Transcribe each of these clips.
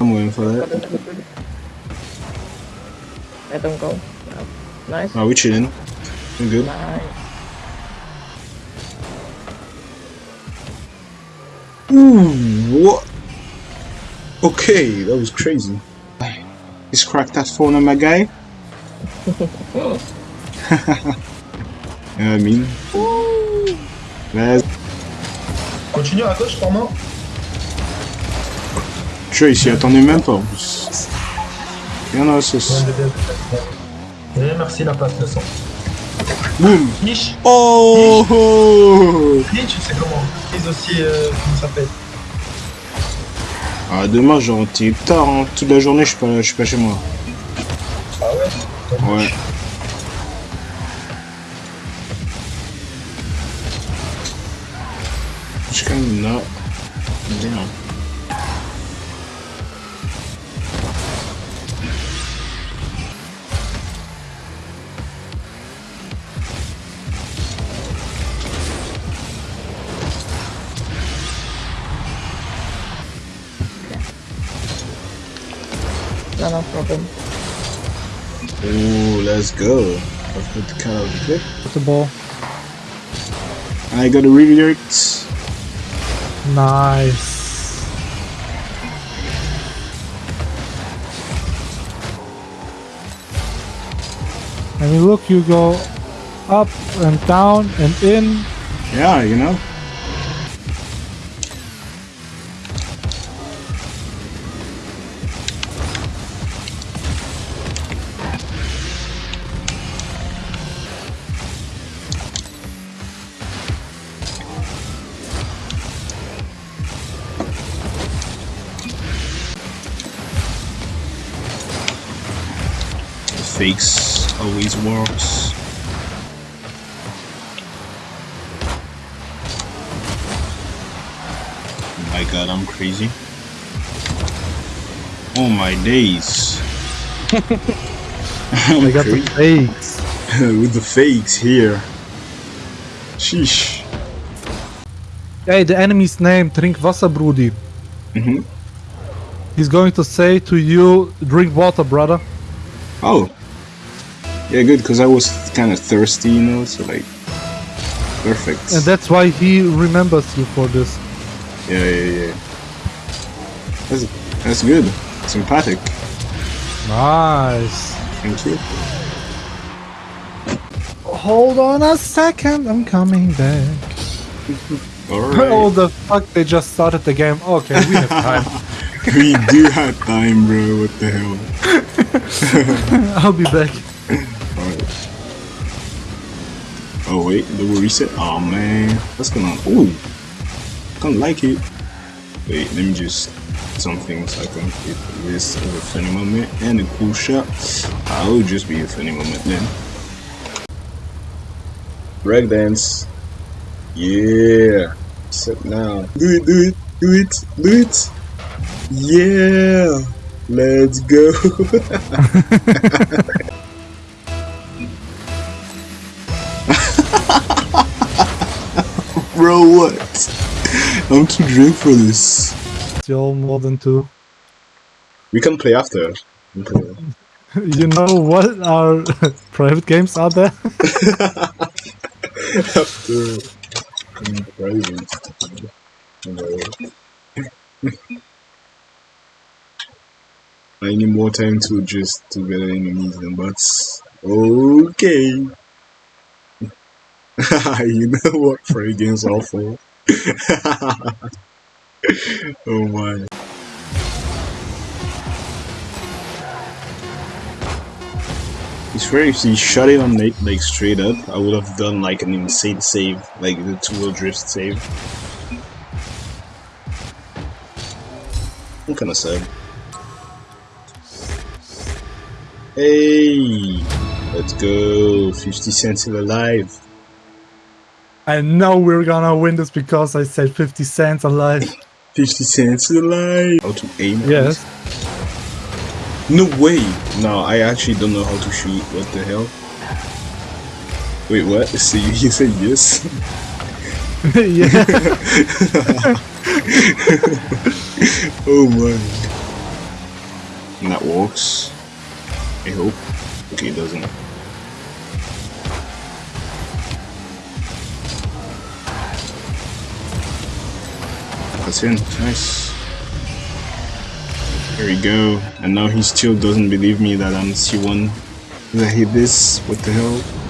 I'm waiting for that. Let them go. Nice. Oh, we chilling. We good. Nice. Ooh, what? Okay, that was crazy. He's cracked that phone on my guy. you know what I mean? Vas-y. Continue à gauche, Tu il s'y attendait même pas en plus. Il y en a sauce. Et merci la passe de sang. Boum Niche Oh, Niche, tu sais comment? Ils aussi, euh, comment ça s'appelle? Ah, demain, j'ai rentré tard, hein. toute la journée, je suis pas, je suis pas chez moi. Ah ouais? Ouais. Kind of not. Damn. No, no problem. Ooh, let's go. I've got the kind of clip. With the ball. I got a redirect. Nice. I mean, look, you go up and down and in. Yeah, you know. Fakes always works. my god, I'm crazy. Oh my days. I'm got the fakes. With the fakes here. Sheesh. Hey, the enemy's name, Drink Wasser, Brudi. Mhm. He's going to say to you, drink water, brother. Oh. Yeah, good, because I was kind of thirsty, you know, so like. Perfect. And that's why he remembers you for this. Yeah, yeah, yeah. That's, that's good. Sympathetic. Nice. Thank you. Hold on a second, I'm coming back. Alright. Oh, the fuck, they just started the game. Okay, we have time. we do have time, bro. What the hell? I'll be back. Oh, wait. The reset? Oh, man. What's going on? Ooh. Of like it. Wait, let me just something so I can get this as a funny moment and a cool shot. I'll just be a funny moment then. Break dance. Yeah. Sit now. Do it, do it, do it, do it. Yeah. Let's go. Bro, what? I'm too drunk for this. Still more than two. We can play after. Can play. You know what our private games are there? after. in private. I need more time to just to get enemies and bots. Okay. you know what free games are for. oh my. It's fair if he shot it on like, like straight up, I would have done like an insane save, like the two-wheel drift save. I'm kinda sad. Hey! Let's go! 50 cents alive! I know we're gonna win this because I said 50 cents alive. 50 cents alive! How to aim? Yes. No way! No, I actually don't know how to shoot. What the hell? Wait, what? So you, you said yes? yeah. oh my. And that works. I hope. Okay, it doesn't. In. Nice. There we go. And now he still doesn't believe me that I'm C1. Did I hit this? What the hell?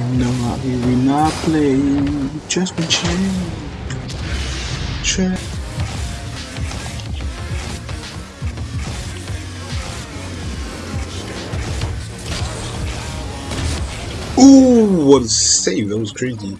how we will not play. Just be chill. Chill. Ooh, what a save! That was crazy.